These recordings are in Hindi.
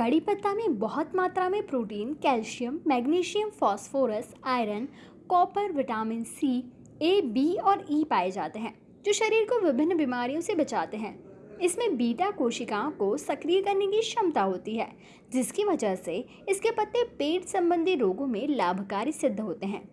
कड़ी पत्ता में बहुत मात्रा में protein, calcium, magnesium, phosphorus, iron, copper, vitamin C, A, B और ई पाए जाते हैं, जो शरीर को विभिन्न बीमारियों से बचाते हैं। इसमें बीटा कोशिकाओं को सक्रिय करने की क्षमता होती है, जिसकी वजह से इसके पत्ते पेट संबंधी रोगों में लाभकारी सिद्ध होते हैं।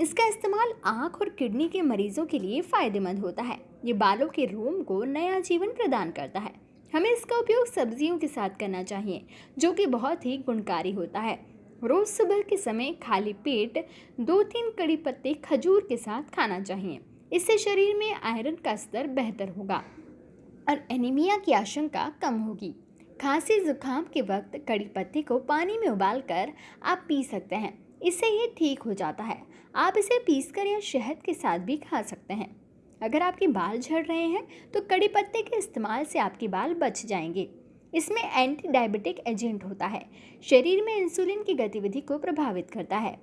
इसका इस्तेमाल आँख और किडनी के मरीजों के लिए फ़ायदेमंद होता है। ये बालों के रोम को नया जीवन प्रदान करता है। हमें इसका उपयोग सब्जियों के साथ करना चाहिए, जो कि बहुत ही गुणकारी होता है। रोज़ सुबह के समय खाली पेट दो तीन कड़ी पत्ते खजूर के साथ खाना चाहिए। इससे शरीर में आयरन का स्तर बेहतर होगा और एनीमिया की आशंका कम होगी। खांसी, जुकाम के वक्त कड़ी पत्ते को पानी में उबाल कर आप पी सकते हैं। इससे ये ठीक हो जाता है। आप इसे पीसकर या शहद के साथ भी खा सकते हैं। अगर आपके बाल झड़ रहे हैं तो कड़ी पत्ते के इस्तेमाल से आपके बाल बच जाएँगे। इसमें एंटी डायबिटिक एजेंट होता है। शरीर में इंसुलिन की गतिविधि को प्रभावित करता है।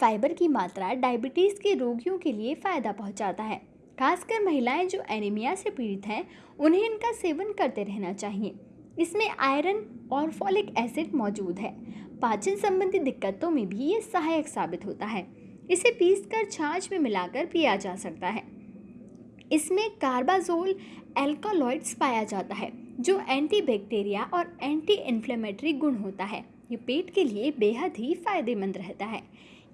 फाइबर की मात्रा डायबिटीज़ के रोगियों के लिए फ़ायदा पहुंचाता है। खासकर महिलाएँ जो एनीमिया से पीड़ित हैं, उन्हें इनका सेवन करते रहना चाहिए। इसमें आयरन और फॉलिक एसिड मौजूद है। पाचन संबंधी दिक्कतों में भी ये सहायक साबित होता है। इसे पीसकर छाछ में मिलाकर पिया जा सकता है। इसमें कार्बाजोल एल्कोलॉइड्स पाया जाता है, जो एंटी बैक्टीरिया और एंटी इन्फ्लेमेटरी गुण होता है। ये पेट के लिए बेहद ही फ़ायदेमंद रहता है।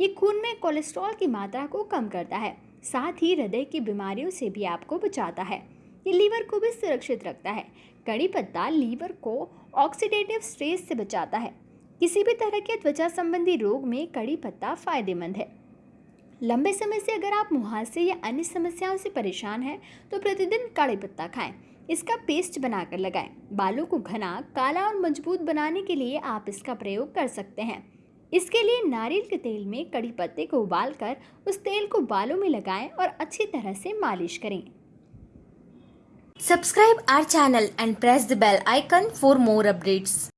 ये खून में कोलेस्ट्रॉल की मात्रा को कम करता है, साथ ही हृदय की बीमारियों से भी आपको बचाता है। ये लीवर को भी सुरक्षित रखता है। कड़ी पत्ता लीवर को ऑक्सीडेटिव स्ट्रेस से बचाता है। किसी भी तरह के त्वचा संबंधी रोग में कड़ी पत्ता फ़ायदेमंद है। लंबे समय से अगर आप मुहासे या अन्य समस्याओं से परेशान हैं तो प्रतिदिन कड़ी पत्ता खाएँ। इसका पेस्ट बनाकर लगाएँ। बालों को घना, काला और मज़बूत बनाने के लिए आप इसका प्रयोग कर सकते हैं। इसके लिए नारियल के तेल में कड़ी पत्ते को उबालकर उस तेल को बालों में लगाएँ और अच्छी तरह से मालिश करें। Subscribe our channel and press the bell icon for more updates.